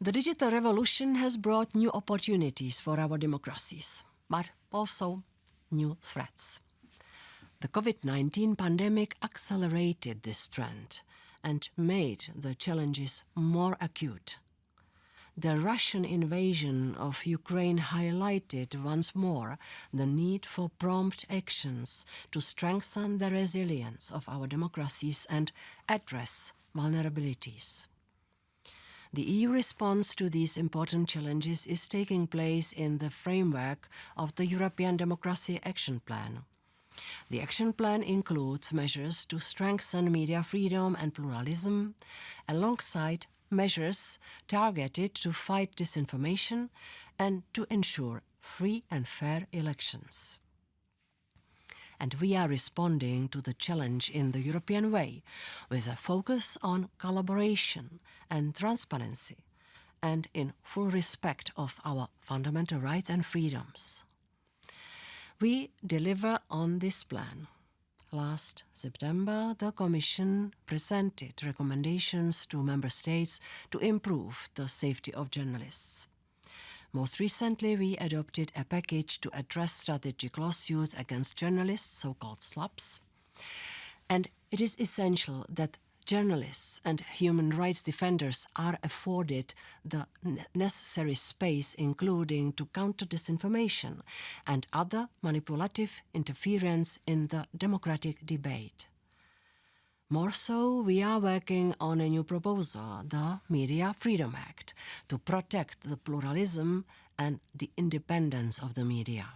The digital revolution has brought new opportunities for our democracies, but also new threats. The COVID-19 pandemic accelerated this trend and made the challenges more acute. The Russian invasion of Ukraine highlighted once more the need for prompt actions to strengthen the resilience of our democracies and address vulnerabilities. The EU response to these important challenges is taking place in the framework of the European Democracy Action Plan. The action plan includes measures to strengthen media freedom and pluralism, alongside measures targeted to fight disinformation and to ensure free and fair elections and we are responding to the challenge in the European way with a focus on collaboration and transparency and in full respect of our fundamental rights and freedoms. We deliver on this plan. Last September, the Commission presented recommendations to Member States to improve the safety of journalists. Most recently, we adopted a package to address strategic lawsuits against journalists, so-called SLAPPs. And it is essential that journalists and human rights defenders are afforded the necessary space, including to counter disinformation and other manipulative interference in the democratic debate. More so, we are working on a new proposal, the Media Freedom Act, to protect the pluralism and the independence of the media.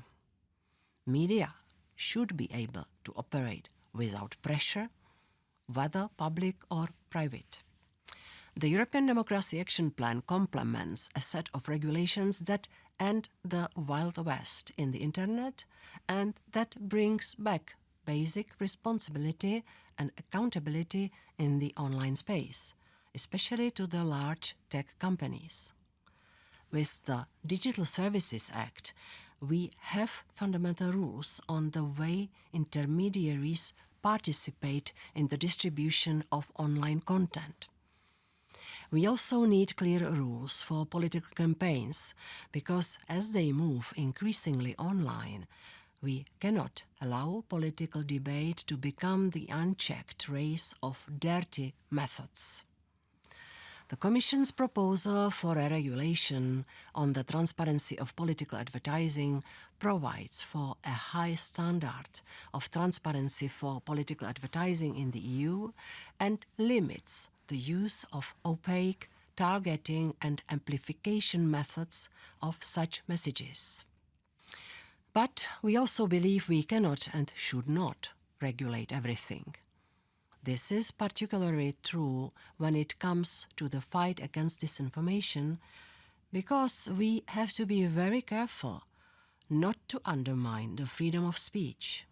Media should be able to operate without pressure, whether public or private. The European Democracy Action Plan complements a set of regulations that end the Wild West in the Internet and that brings back basic responsibility and accountability in the online space, especially to the large tech companies. With the Digital Services Act, we have fundamental rules on the way intermediaries participate in the distribution of online content. We also need clear rules for political campaigns because as they move increasingly online, we cannot allow political debate to become the unchecked race of dirty methods. The Commission's proposal for a regulation on the transparency of political advertising provides for a high standard of transparency for political advertising in the EU and limits the use of opaque targeting and amplification methods of such messages. But we also believe we cannot and should not regulate everything. This is particularly true when it comes to the fight against disinformation because we have to be very careful not to undermine the freedom of speech.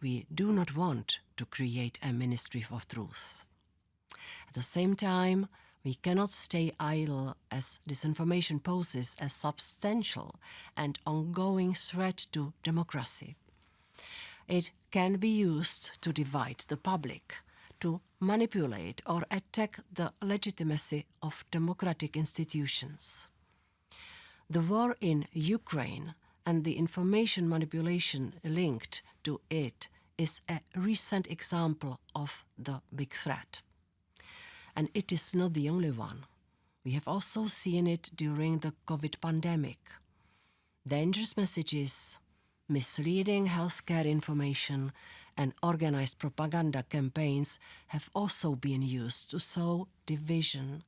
We do not want to create a ministry of truth. At the same time, we cannot stay idle as disinformation poses a substantial and ongoing threat to democracy. It can be used to divide the public, to manipulate or attack the legitimacy of democratic institutions. The war in Ukraine and the information manipulation linked to it is a recent example of the big threat and it is not the only one. We have also seen it during the COVID pandemic. Dangerous messages, misleading healthcare information, and organized propaganda campaigns have also been used to sow division,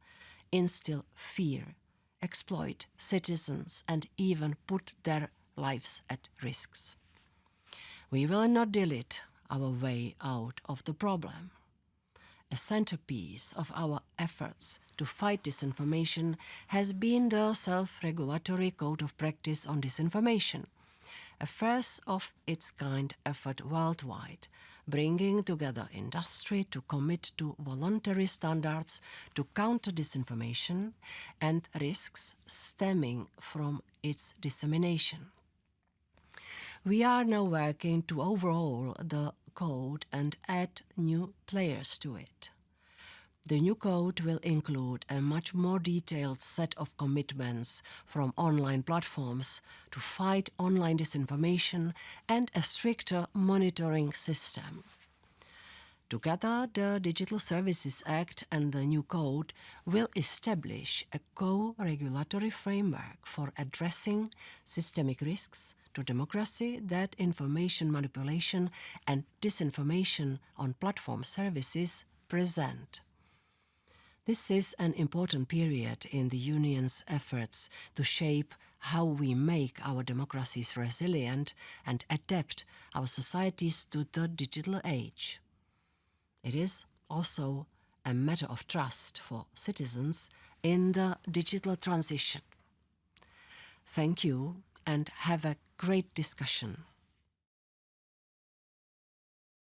instill fear, exploit citizens, and even put their lives at risks. We will not delete our way out of the problem a centerpiece of our efforts to fight disinformation has been the Self-Regulatory Code of Practice on Disinformation, a first of its kind effort worldwide, bringing together industry to commit to voluntary standards to counter disinformation and risks stemming from its dissemination. We are now working to overhaul the code and add new players to it. The new code will include a much more detailed set of commitments from online platforms to fight online disinformation and a stricter monitoring system. Together, the Digital Services Act and the new code will establish a co-regulatory framework for addressing systemic risks to democracy that information manipulation and disinformation on platform services present. This is an important period in the Union's efforts to shape how we make our democracies resilient and adapt our societies to the digital age. It is also a matter of trust for citizens in the digital transition. Thank you and have a great discussion.